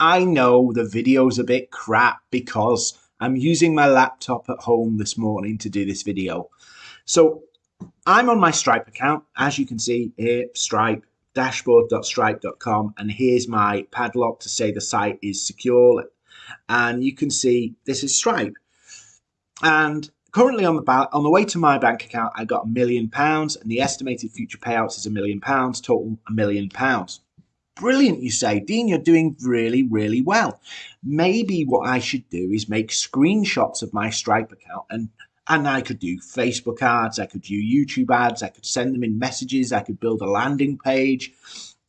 I know the video's a bit crap because I'm using my laptop at home this morning to do this video. So I'm on my Stripe account, as you can see here, Stripe, dashboard.stripe.com, and here's my padlock to say the site is secure. And you can see this is Stripe. And currently on the on the way to my bank account, I got a million pounds, and the estimated future payouts is a million pounds, total a million pounds. Brilliant, you say, Dean, you're doing really, really well. Maybe what I should do is make screenshots of my Stripe account and and I could do Facebook ads, I could do YouTube ads, I could send them in messages, I could build a landing page,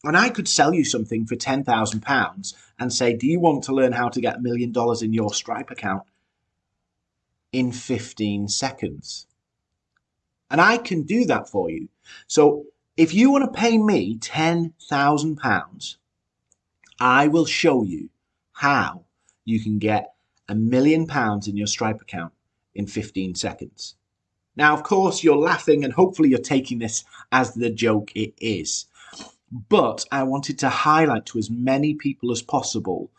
and I could sell you something for £10,000 and say, Do you want to learn how to get a million dollars in your Stripe account in 15 seconds? And I can do that for you. So if you want to pay me £10,000, I will show you how you can get a million pounds in your Stripe account in 15 seconds. Now, of course, you're laughing and hopefully you're taking this as the joke it is. But I wanted to highlight to as many people as possible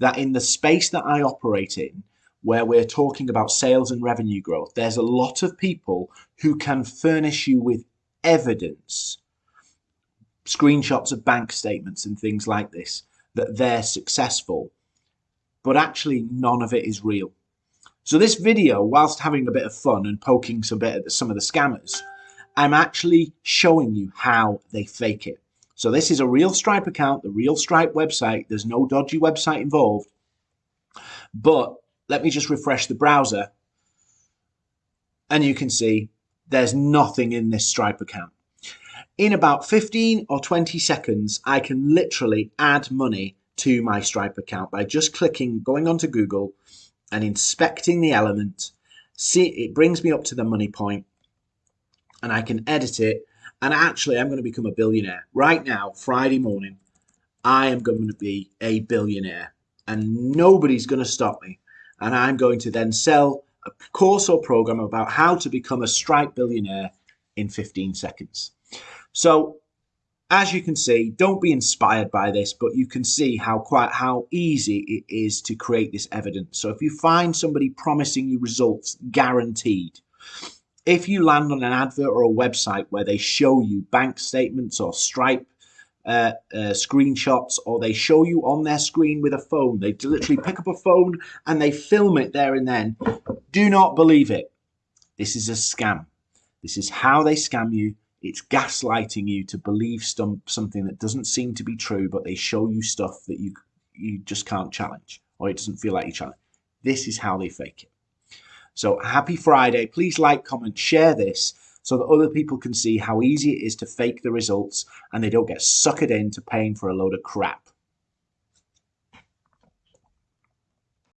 that in the space that I operate in, where we're talking about sales and revenue growth, there's a lot of people who can furnish you with evidence, screenshots of bank statements and things like this, that they're successful. But actually, none of it is real. So this video, whilst having a bit of fun and poking some bit at some of the scammers, I'm actually showing you how they fake it. So this is a real Stripe account, the real Stripe website. There's no dodgy website involved. But let me just refresh the browser. And you can see there's nothing in this Stripe account. In about 15 or 20 seconds, I can literally add money to my Stripe account by just clicking, going onto Google, and inspecting the element, see it brings me up to the money point and I can edit it. And actually, I'm going to become a billionaire. Right now, Friday morning, I am going to be a billionaire and nobody's going to stop me. And I'm going to then sell a course or program about how to become a Stripe billionaire in 15 seconds. So as you can see, don't be inspired by this, but you can see how quite how easy it is to create this evidence. So if you find somebody promising you results guaranteed, if you land on an advert or a website where they show you bank statements or Stripe uh, uh, screenshots, or they show you on their screen with a phone, they literally pick up a phone and they film it there and then. Do not believe it. This is a scam. This is how they scam you it's gaslighting you to believe some, something that doesn't seem to be true, but they show you stuff that you you just can't challenge, or it doesn't feel like you challenge. This is how they fake it. So happy Friday. Please like, comment, share this so that other people can see how easy it is to fake the results and they don't get suckered into paying for a load of crap.